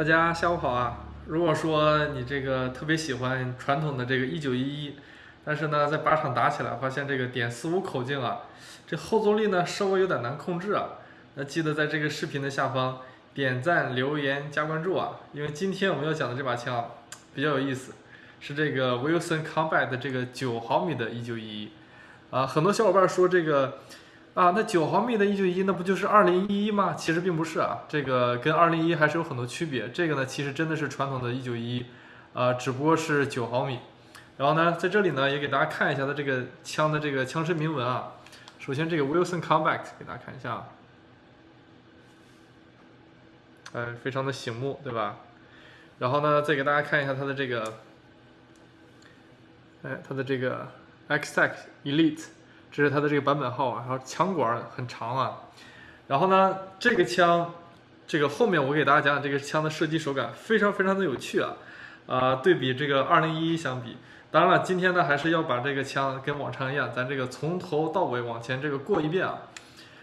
大家下午好啊！如果说你这个特别喜欢传统的这个一九一一，但是呢，在靶场打起来发现这个点四五口径啊，这后坐力呢稍微有点难控制啊，那记得在这个视频的下方点赞、留言、加关注啊！因为今天我们要讲的这把枪比较有意思，是这个 Wilson Combat 的这个九毫米的一九一一啊，很多小伙伴说这个。啊，那九毫米的一九一，那不就是二零一一吗？其实并不是啊，这个跟二零一还是有很多区别。这个呢，其实真的是传统的一九一，啊，只不过是九毫米。然后呢，在这里呢，也给大家看一下它这个枪的这个枪身铭文啊。首先，这个 Wilson Combat 给大家看一下，哎，非常的醒目，对吧？然后呢，再给大家看一下它的这个，哎，它的这个 X-Tech Elite。这是它的这个版本号啊，然后枪管很长啊，然后呢，这个枪，这个后面我给大家讲讲这个枪的射击手感非常非常的有趣啊，啊，对比这个二零一一相比，当然了，今天呢还是要把这个枪跟往常一样，咱这个从头到尾往前这个过一遍啊。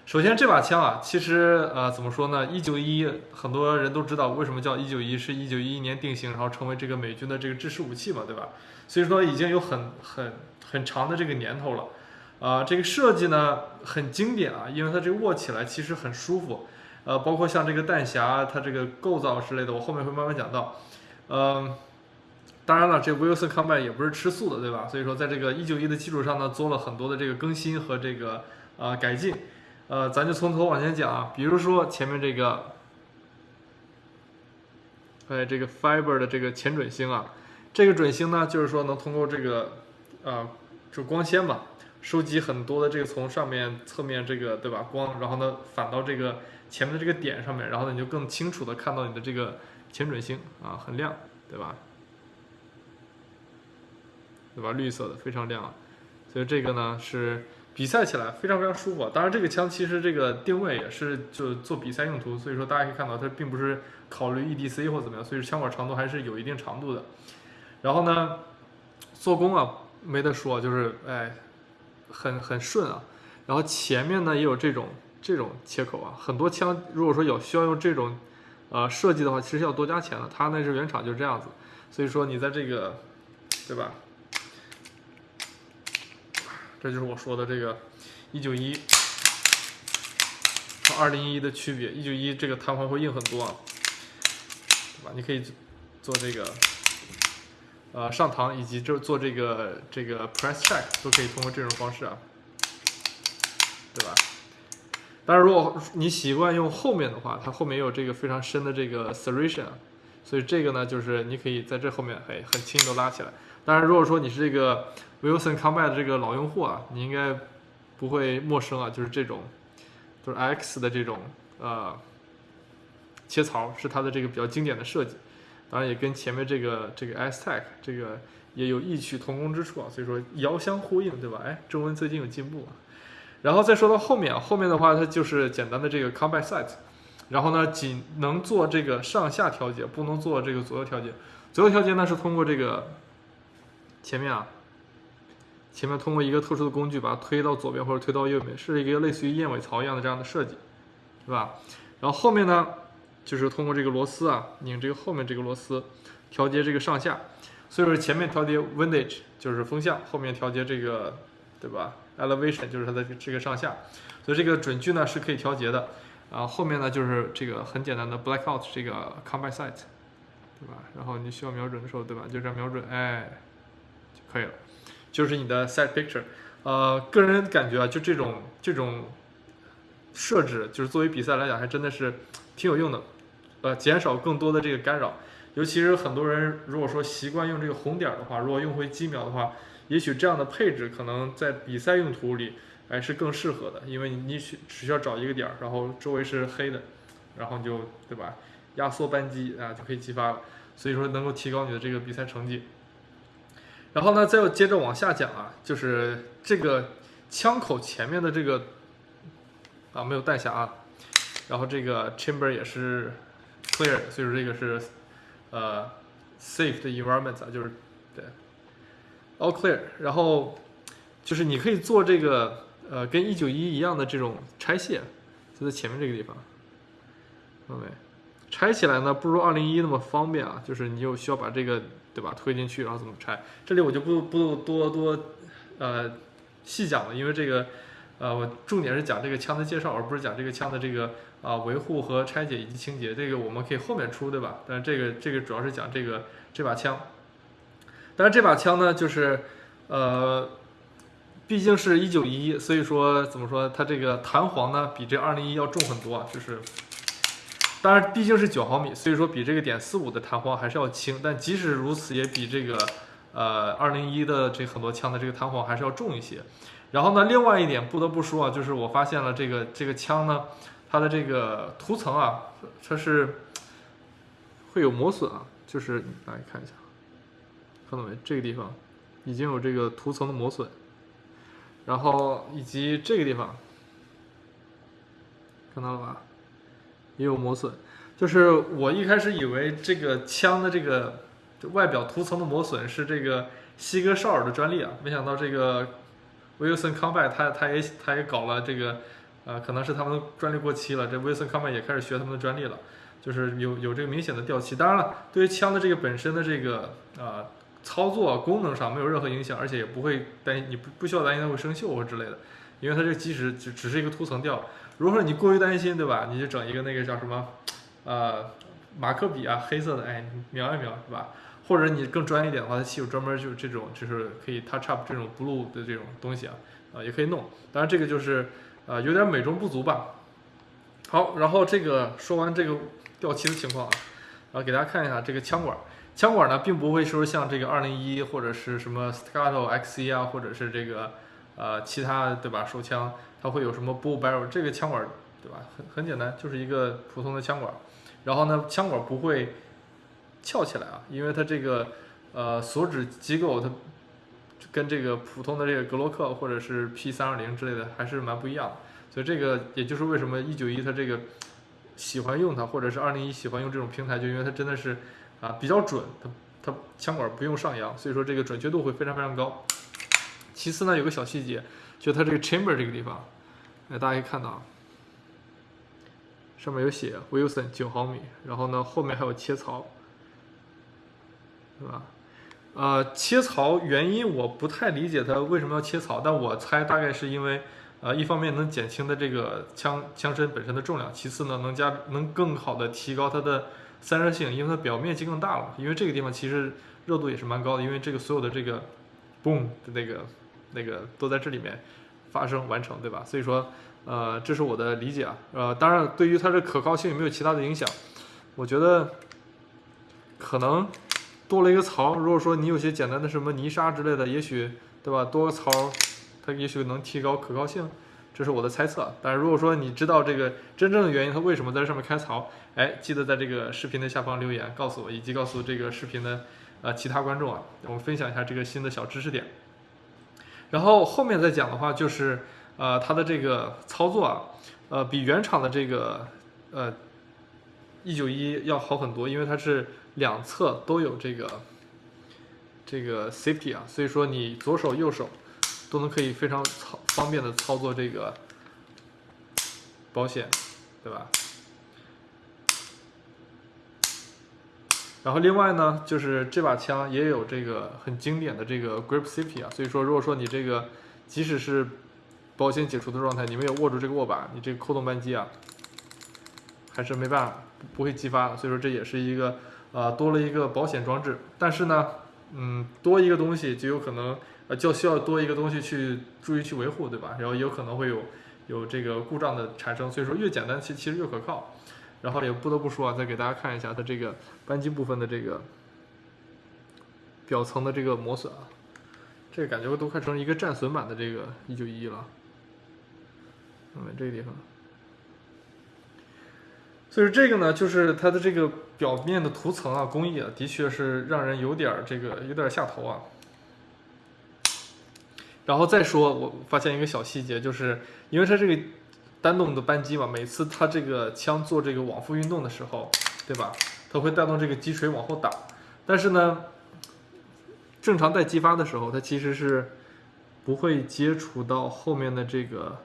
首先这把枪啊，其实呃怎么说呢，一九一很多人都知道为什么叫一九一，是一九一一年定型，然后成为这个美军的这个制式武器嘛，对吧？所以说已经有很很很长的这个年头了。啊，这个设计呢很经典啊，因为它这个握起来其实很舒服，呃，包括像这个弹匣，它这个构造之类的，我后面会慢慢讲到。嗯，当然了，这 Wilson Combat 也不是吃素的，对吧？所以说，在这个一九一的基础上呢，做了很多的这个更新和这个啊改进。呃，咱就从头往前讲啊，比如说前面这个，哎，这个 Fiber 的这个前准星啊，这个准星呢，就是说能通过这个啊，就光纤吧。收集很多的这个从上面、侧面这个对吧光，然后呢反到这个前面的这个点上面，然后呢你就更清楚的看到你的这个前准星啊，很亮，对吧？对吧？绿色的非常亮，所以这个呢是比赛起来非常非常舒服。当然这个枪其实这个定位也是就做比赛用途，所以说大家可以看到它并不是考虑 EDC 或怎么样，所以枪管长度还是有一定长度的。然后呢做工啊没得说，就是哎。很很顺啊，然后前面呢也有这种这种切口啊，很多枪如果说有需要用这种呃设计的话，其实要多加钱的。它那是原厂就是这样子，所以说你在这个对吧？这就是我说的这个一九一和二零一一的区别。一九一这个弹簧会硬很多啊，对吧？你可以做这个。呃，上膛以及就做这个这个 press check 都可以通过这种方式啊，对吧？当然，如果你习惯用后面的话，它后面有这个非常深的这个 serration，所以这个呢，就是你可以在这后面哎很轻易的拉起来。当然，如果说你是这个 Wilson Combat 的这个老用户啊，你应该不会陌生啊，就是这种就是 X 的这种呃切槽是它的这个比较经典的设计。当然也跟前面这个这个 S Tech 这个也有异曲同工之处啊，所以说遥相呼应，对吧？哎，中文最近有进步啊。然后再说到后面啊，后面的话它就是简单的这个 Combat Sight，然后呢仅能做这个上下调节，不能做这个左右调节。左右调节呢是通过这个前面啊，前面通过一个特殊的工具把它推到左边或者推到右边，是一个类似于燕尾槽一样的这样的设计，是吧？然后后面呢？就是通过这个螺丝啊，拧这个后面这个螺丝，调节这个上下。所以说前面调节 windage 就是风向，后面调节这个，对吧？elevation 就是它的这个上下。所以这个准距呢是可以调节的。啊，后面呢就是这个很简单的 blackout 这个 combat sight，对吧？然后你需要瞄准的时候，对吧？就这样瞄准，哎，就可以了。就是你的 sight picture。呃，个人感觉啊，就这种这种设置，就是作为比赛来讲，还真的是挺有用的。呃，减少更多的这个干扰，尤其是很多人如果说习惯用这个红点的话，如果用回机瞄的话，也许这样的配置可能在比赛用途里还是更适合的，因为你需只需要找一个点，然后周围是黑的，然后你就对吧，压缩扳机啊就可以击发了，所以说能够提高你的这个比赛成绩。然后呢，再接着往下讲啊，就是这个枪口前面的这个啊没有弹匣啊，然后这个 chamber 也是。clear，所以说这个是呃 safe 的 environment 啊，就是对 all clear，然后就是你可以做这个呃跟一九一一样的这种拆卸，就在前面这个地方，看到没？拆起来呢不如二零一那么方便啊，就是你有需要把这个对吧推进去，然后怎么拆？这里我就不不多多呃细讲了，因为这个呃我重点是讲这个枪的介绍，而不是讲这个枪的这个啊维护和拆解以及清洁，这个我们可以后面出对吧？但是这个这个主要是讲这个这把枪，但是这把枪呢就是呃。毕竟是一九一，所以说怎么说，它这个弹簧呢比这二零一要重很多啊，就是，当然毕竟是九毫米，所以说比这个点四五的弹簧还是要轻，但即使如此，也比这个呃二零一的这很多枪的这个弹簧还是要重一些。然后呢，另外一点不得不说啊，就是我发现了这个这个枪呢，它的这个涂层啊，它是会有磨损啊，就是大家看一下，看到没？这个地方已经有这个涂层的磨损。然后以及这个地方，看到了吧？也有磨损。就是我一开始以为这个枪的这个外表涂层的磨损是这个西格绍尔的专利啊，没想到这个 Wilson Comba 他他也他也搞了这个，呃，可能是他们的专利过期了，这 Wilson Comba 也开始学他们的专利了，就是有有这个明显的掉漆。当然了，对于枪的这个本身的这个啊。操作功能上没有任何影响，而且也不会担心你不不需要担心它会生锈或之类的，因为它这个基石只只是一个涂层掉。如果说你过于担心，对吧？你就整一个那个叫什么，呃，马克笔啊，黑色的，哎，描一描，是吧？或者你更专业一点的话，它其实有专门就是这种就是可以 touch up 这种 blue 的这种东西啊，啊，也可以弄。当然这个就是呃有点美中不足吧。好，然后这个说完这个掉漆的情况啊，然后给大家看一下这个枪管。枪管呢，并不会说像这个二零一或者是什么 Staccato XC 啊，或者是这个呃其他对吧手枪，它会有什么 bull barrel 这个枪管对吧？很很简单，就是一个普通的枪管。然后呢，枪管不会翘起来啊，因为它这个呃锁止机构它跟这个普通的这个格洛克或者是 P 三二零之类的还是蛮不一样的。所以这个也就是为什么一九一它这个喜欢用它，或者是二零一喜欢用这种平台，就因为它真的是。啊，比较准，它它枪管不用上扬，所以说这个准确度会非常非常高。其次呢，有个小细节，就它这个 chamber 这个地方，哎，大家可以看到啊，上面有写 Wilson 九毫米，然后呢后面还有切槽，对吧？呃，切槽原因我不太理解它为什么要切槽，但我猜大概是因为，呃，一方面能减轻的这个枪枪身本身的重量，其次呢能加能更好的提高它的。散热性，因为它表面积更大了，因为这个地方其实热度也是蛮高的，因为这个所有的这个，boom 的那个那个都在这里面发生完成，对吧？所以说，呃，这是我的理解啊，呃，当然对于它的可靠性有没有其他的影响，我觉得可能多了一个槽，如果说你有些简单的什么泥沙之类的，也许对吧？多个槽，它也许能提高可靠性。这是我的猜测，但是如果说你知道这个真正的原因，它为什么在这上面开槽，哎，记得在这个视频的下方留言告诉我，以及告诉这个视频的呃其他观众啊，我们分享一下这个新的小知识点。然后后面再讲的话，就是呃它的这个操作啊，呃比原厂的这个呃一九一要好很多，因为它是两侧都有这个这个 safety 啊，所以说你左手右手。都能可以非常操方便的操作这个保险，对吧？然后另外呢，就是这把枪也有这个很经典的这个 grip safety 啊，所以说如果说你这个即使是保险解除的状态，你没有握住这个握把，你这个扣动扳机啊，还是没办法不会激发的。所以说这也是一个呃多了一个保险装置，但是呢，嗯，多一个东西就有可能。呃，就需要多一个东西去注意去维护，对吧？然后也有可能会有有这个故障的产生，所以说越简单其其实越可靠。然后也不得不说啊，再给大家看一下它这个扳机部分的这个表层的这个磨损啊，这个感觉都快成一个战损版的这个一九一了。嗯，这个地方，就是这个呢，就是它的这个表面的涂层啊，工艺啊，的确是让人有点这个有点下头啊。然后再说，我发现一个小细节，就是因为它这个单动的扳机嘛，每次它这个枪做这个往复运动的时候，对吧？它会带动这个击锤往后打。但是呢，正常在激发的时候，它其实是不会接触到后面的这个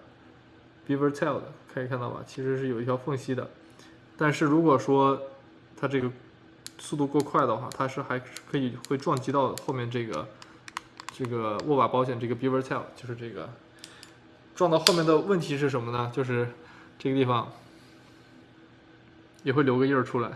beaver tail 的，可以看到吧？其实是有一条缝隙的。但是如果说它这个速度过快的话，它是还可以会撞击到后面这个这个握把保险这个 beaver tail，就是这个撞到后面的问题是什么呢？就是这个地方也会留个印儿出来。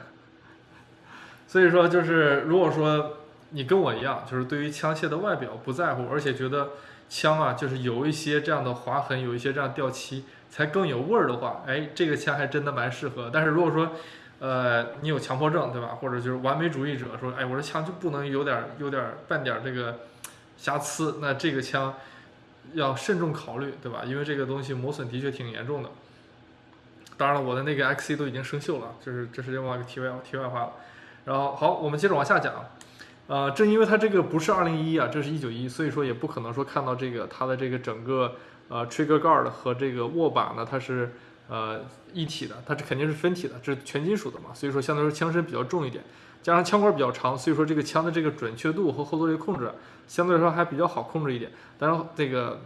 所以说，就是如果说你跟我一样，就是对于枪械的外表不在乎，而且觉得枪啊就是有一些这样的划痕，有一些这样掉漆才更有味儿的话，哎，这个枪还真的蛮适合。但是如果说，呃，你有强迫症对吧？或者就是完美主义者，说，哎，我这枪就不能有点有点半点这个瑕疵，那这个枪要慎重考虑，对吧？因为这个东西磨损的确挺严重的。当然了，我的那个 XC 都已经生锈了，就是这是另外一个题外题外话了。然后好，我们接着往下讲，呃，正因为它这个不是二零一啊，这是一九一，所以说也不可能说看到这个它的这个整个呃 trigger guard 和这个握把呢，它是呃一体的，它这肯定是分体的，这是全金属的嘛，所以说相对来说枪身比较重一点，加上枪管比较长，所以说这个枪的这个准确度和后坐力控制相对来说还比较好控制一点。当然这个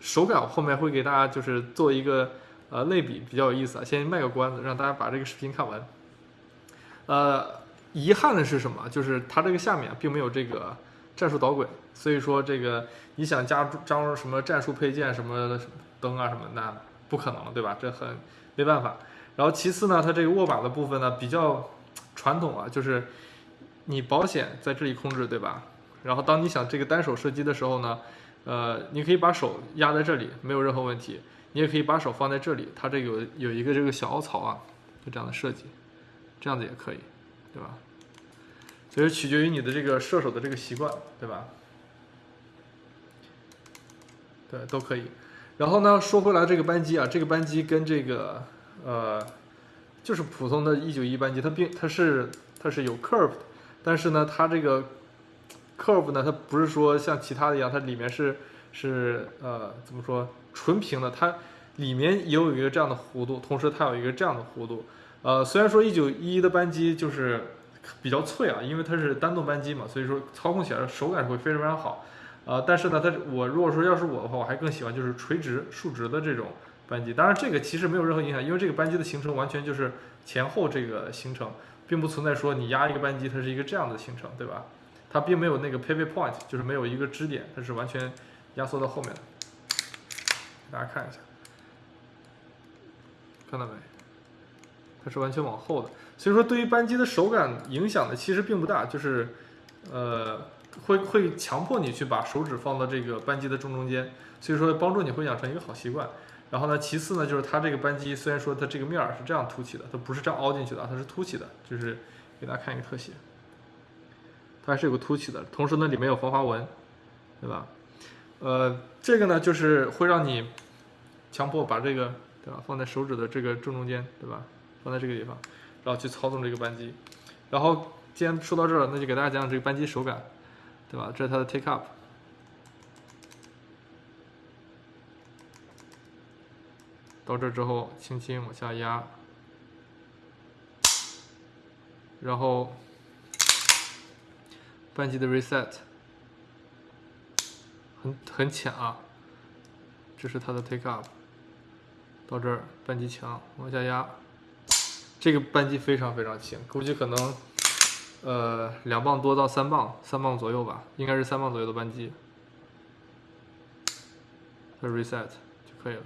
手感后面会给大家就是做一个呃类比，比较有意思啊，先卖个关子，让大家把这个视频看完，呃。遗憾的是什么？就是它这个下面并没有这个战术导轨，所以说这个你想加装什么战术配件、什么灯啊什么，那不可能，对吧？这很没办法。然后其次呢，它这个握把的部分呢比较传统啊，就是你保险在这里控制，对吧？然后当你想这个单手射击的时候呢，呃，你可以把手压在这里，没有任何问题。你也可以把手放在这里，它这有有一个这个小凹槽啊，就这样的设计，这样子也可以。对吧？所以取决于你的这个射手的这个习惯，对吧？对，都可以。然后呢，说回来这个扳机啊，这个扳机跟这个呃，就是普通的191扳机，它并它是它是有 curve，的但是呢，它这个 curve 呢，它不是说像其他的一样，它里面是是呃怎么说纯平的，它里面也有一个这样的弧度，同时它有一个这样的弧度。呃，虽然说一九一的扳机就是比较脆啊，因为它是单动扳机嘛，所以说操控起来手感会非常非常好。呃，但是呢，它我如果说要是我的话，我还更喜欢就是垂直竖直的这种扳机。当然，这个其实没有任何影响，因为这个扳机的形成完全就是前后这个形成，并不存在说你压一个扳机它是一个这样的形成，对吧？它并没有那个 pivot point，就是没有一个支点，它是完全压缩到后面的。大家看一下，看到没？它是完全往后的，所以说对于扳机的手感影响呢，其实并不大，就是，呃，会会强迫你去把手指放到这个扳机的正中间，所以说帮助你会养成一个好习惯。然后呢，其次呢，就是它这个扳机虽然说它这个面儿是这样凸起的，它不是这样凹进去的，它是凸起的，就是给大家看一个特写，它还是有个凸起的，同时呢里面有防滑纹，对吧？呃，这个呢就是会让你强迫把这个对吧放在手指的这个正中间，对吧？放在这个地方，然后去操纵这个扳机。然后既然说到这儿了，那就给大家讲讲这个扳机手感，对吧？这是它的 take up，到这之后轻轻往下压，然后扳机的 reset 很很浅啊，这是它的 take up，到这儿扳机强，往下压。这个扳机非常非常轻，估计可能，呃，两磅多到三磅，三磅左右吧，应该是三磅左右的扳机。再 reset 就可以了。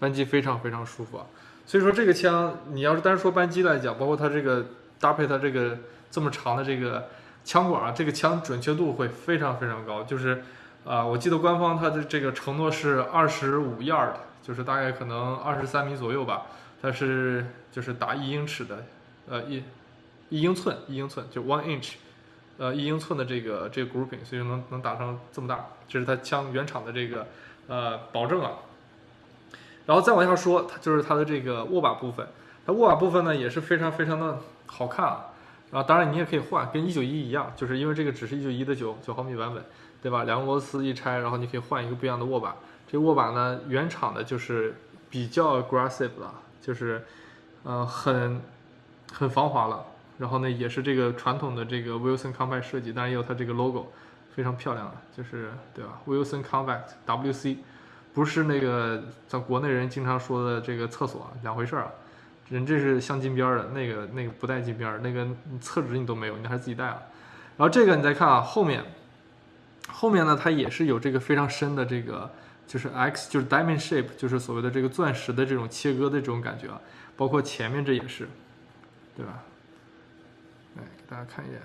扳机非常非常舒服啊，所以说这个枪，你要是单说扳机来讲，包括它这个搭配它这个这么长的这个枪管啊，这个枪准确度会非常非常高。就是，啊，我记得官方它的这个承诺是二十五 yard。就是大概可能二十三米左右吧，它是就是打一英尺的，呃一一英寸一英寸就 one inch，呃一英寸的这个这个 grouping，所以能能打成这么大，这是它枪原厂的这个呃保证啊。然后再往下说，它就是它的这个握把部分，它握把部分呢也是非常非常的好看啊。然后当然你也可以换，跟一九一一样，就是因为这个只是一九一的九九毫米版本，对吧？两个螺丝一拆，然后你可以换一个不一样的握把。这握把呢，原厂的就是比较 aggressive 了，就是，呃，很很防滑了。然后呢，也是这个传统的这个 Wilson Combat 设计，当然也有它这个 logo，非常漂亮的，就是对吧？Wilson Combat WC，不是那个咱国内人经常说的这个厕所，两回事儿啊。人这是镶金边儿的，那个那个不带金边儿，那个厕纸你都没有，你还是自己带啊。然后这个你再看啊，后面后面呢，它也是有这个非常深的这个就是 X 就是 diamond shape，就是所谓的这个钻石的这种切割的这种感觉啊，包括前面这也是，对吧？来给大家看一眼，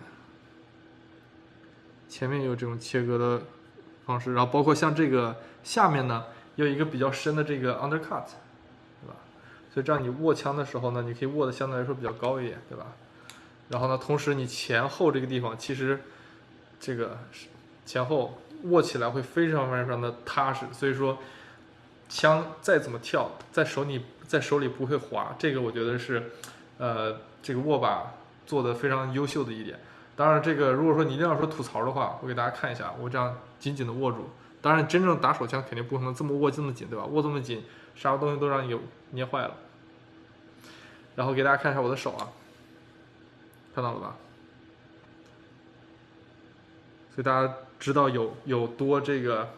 前面有这种切割的方式，然后包括像这个下面呢，有一个比较深的这个 undercut，对吧？所以这样你握枪的时候呢，你可以握的相对来说比较高一点，对吧？然后呢，同时你前后这个地方其实这个前后握起来会非常非常的踏实，所以说枪再怎么跳，在手里在手里不会滑，这个我觉得是呃这个握把做的非常优秀的一点。当然，这个如果说你一定要说吐槽的话，我给大家看一下，我这样紧紧的握住。当然，真正打手枪肯定不可能这么握这么紧，对吧？握这么紧，啥东西都让你捏坏了。然后给大家看一下我的手啊。看到了吧？所以大家知道有有多这个，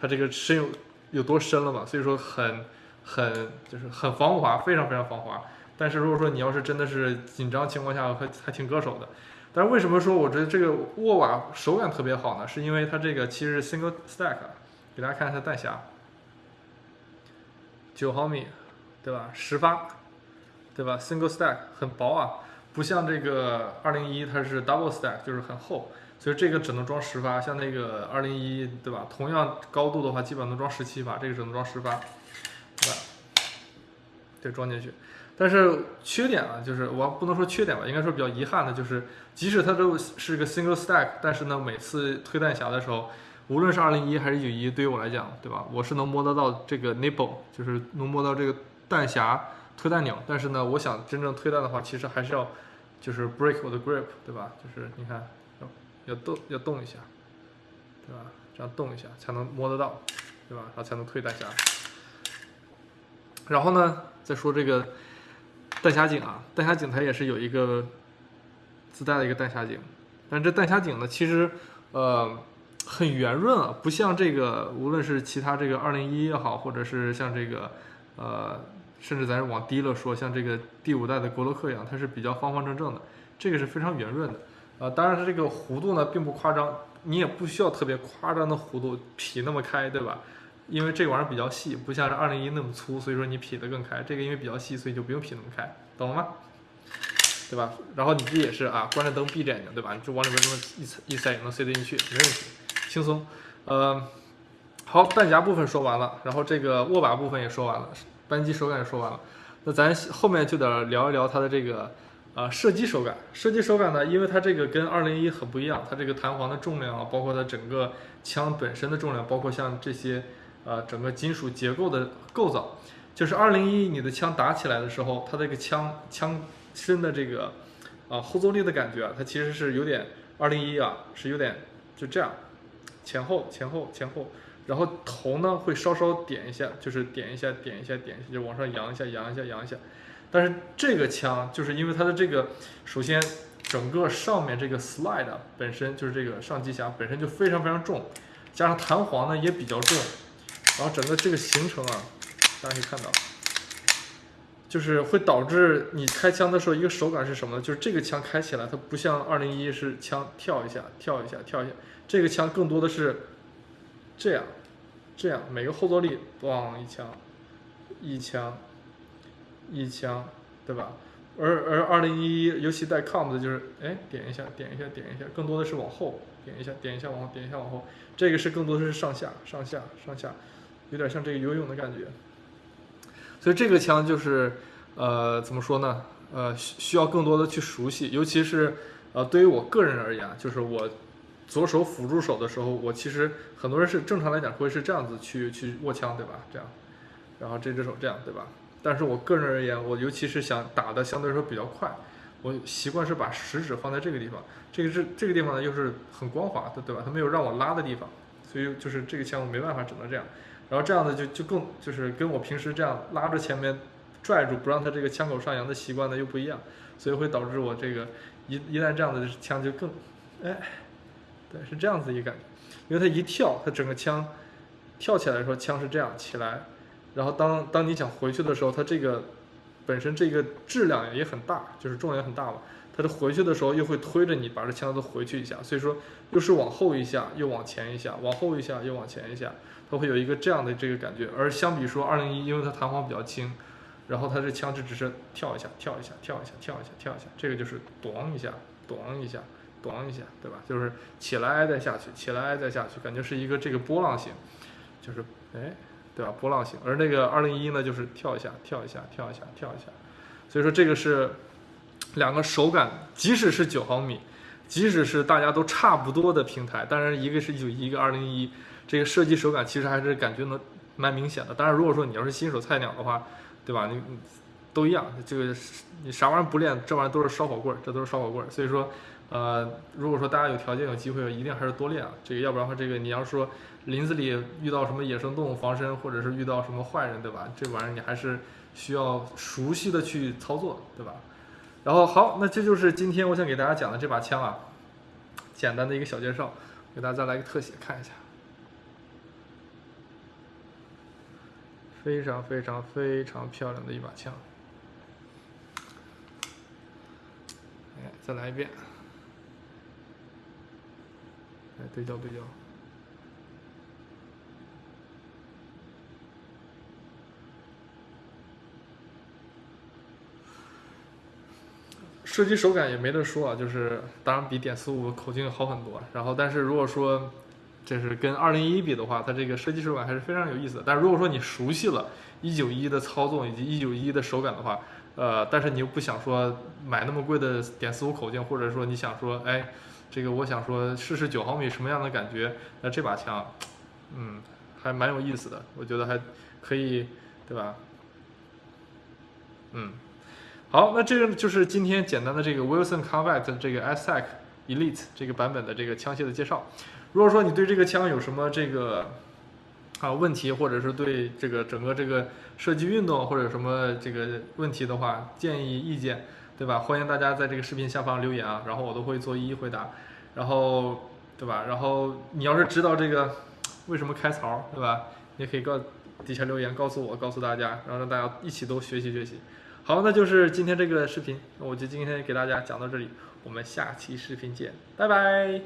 它这个深有有多深了吧？所以说很很就是很防滑，非常非常防滑。但是如果说你要是真的是紧张情况下，还还挺割手的。但是为什么说我觉得这个握把手感特别好呢？是因为它这个其实是 single stack，给大家看一下弹匣，九毫米，对吧？十发，对吧？single stack 很薄啊。不像这个二零一，它是 double stack，就是很厚，所以这个只能装十发。像那个二零一，对吧？同样高度的话，基本上能装十七发，这个只能装十发，对吧？对，装进去。但是缺点啊，就是我不能说缺点吧，应该说比较遗憾的就是，即使它都是个 single stack，但是呢，每次推弹匣的时候，无论是二零一还是九一，对于我来讲，对吧？我是能摸得到这个 nipple，就是能摸到这个弹匣推弹钮。但是呢，我想真正推弹的话，其实还是要。就是 break 我的 grip，对吧？就是你看，要动要动一下，对吧？这样动一下才能摸得到，对吧？然后才能推弹匣。然后呢，再说这个弹匣井啊，弹匣井它也是有一个自带的一个弹匣井，但这弹匣井呢，其实呃很圆润啊，不像这个无论是其他这个二零一也好，或者是像这个呃。甚至咱往低了说，像这个第五代的国洛克一样，它是比较方方正正的，这个是非常圆润的，啊，当然它这个弧度呢并不夸张，你也不需要特别夸张的弧度劈那么开，对吧？因为这玩意儿比较细，不像是二零一那么粗，所以说你劈得更开。这个因为比较细，所以就不用劈那么开，懂了吗？对吧？然后你这也是啊，关着灯闭着眼睛，对吧？你就往里面这么一塞一塞，也能塞得进去，没问题，轻松。呃，好，弹夹部分说完了，然后这个握把部分也说完了。扳机手感也说完了，那咱后面就得聊一聊它的这个啊射击手感。射击手感呢，因为它这个跟二零一很不一样，它这个弹簧的重量啊，包括它整个枪本身的重量，包括像这些呃整个金属结构的构造，就是二零一你的枪打起来的时候，它这个枪枪身的这个啊后坐力的感觉啊，它其实是有点二零一啊是有点就这样前后前后前后。然后头呢会稍稍点一下，就是点一下，点一下，点一下，就往上扬一下，扬一下，扬一下。但是这个枪就是因为它的这个，首先整个上面这个 slide 本身就是这个上机匣本身就非常非常重，加上弹簧呢也比较重，然后整个这个行程啊，大家可以看到，就是会导致你开枪的时候一个手感是什么呢？就是这个枪开起来它不像二零一是枪跳一下，跳一下，跳一下，这个枪更多的是。这样，这样每个后坐力咣一枪，一枪，一枪，一枪对吧？而而二零一一尤其带 com 的，就是哎点一下，点一下，点一下，更多的是往后点一下，点一下往后，点一下往后。这个是更多的是上下上下上下，有点像这个游泳的感觉。所以这个枪就是呃怎么说呢？呃需需要更多的去熟悉，尤其是呃对于我个人而言，就是我。左手辅助手的时候，我其实很多人是正常来讲会是这样子去去握枪，对吧？这样，然后这只手这样，对吧？但是我个人而言，我尤其是想打的相对来说比较快，我习惯是把食指放在这个地方，这个是这个地方呢又是很光滑的，对吧？它没有让我拉的地方，所以就是这个枪我没办法，只能这样。然后这样的就就更就是跟我平时这样拉着前面拽住不让它这个枪口上扬的习惯呢又不一样，所以会导致我这个一一旦这样的枪就更，哎。对，是这样子一个感觉，因为它一跳，它整个枪跳起来的时候，枪是这样起来，然后当当你想回去的时候，它这个本身这个质量也很大，就是重量也很大嘛。它的回去的时候又会推着你把这枪都回去一下，所以说又是往后一下，又往前一下，往后一下又往前一下，它会有一个这样的这个感觉。而相比说二零一，因为它弹簧比较轻，然后它这枪支只是跳一下，跳一下，跳一下，跳一下，跳一下，这个就是咚一下，咚一下，咚一下，对吧？就是起来再下去，起来再下去，感觉是一个这个波浪形，就是哎，对吧？波浪形。而那个二零一呢，就是跳一下，跳一下，跳一下，跳一下。所以说这个是。两个手感，即使是九毫米，即使是大家都差不多的平台，当然一个是一九一，一个二零一，这个射击手感其实还是感觉能蛮明显的。当然，如果说你要是新手菜鸟的话，对吧？你都一样，这个你啥玩意儿不练，这玩意儿都是烧火棍，这都是烧火棍。所以说，呃，如果说大家有条件有机会，一定还是多练啊。这个要不然的话，这个你要说林子里遇到什么野生动物防身，或者是遇到什么坏人，对吧？这玩意儿你还是需要熟悉的去操作，对吧？然后好，那这就是今天我想给大家讲的这把枪啊，简单的一个小介绍，给大家再来个特写看一下，非常非常非常漂亮的一把枪，哎，再来一遍，来对焦对焦。射击手感也没得说啊，就是当然比点四五口径好很多。然后，但是如果说这是跟二零一比的话，它这个射击手感还是非常有意思的。但是如果说你熟悉了一九一的操纵以及一九一的手感的话，呃，但是你又不想说买那么贵的点四五口径，或者说你想说，哎，这个我想说试试九毫米什么样的感觉，那这把枪，嗯，还蛮有意思的，我觉得还可以，对吧？嗯。好，那这个就是今天简单的这个 Wilson Combat 这个 SAC Elite 这个版本的这个枪械的介绍。如果说你对这个枪有什么这个啊问题，或者是对这个整个这个射击运动或者什么这个问题的话，建议意见，对吧？欢迎大家在这个视频下方留言啊，然后我都会做一一回答。然后，对吧？然后你要是知道这个为什么开槽，对吧？也可以告底下留言告诉我，告诉大家，然后让大家一起都学习学习。好，那就是今天这个视频，那我就今天给大家讲到这里，我们下期视频见，拜拜。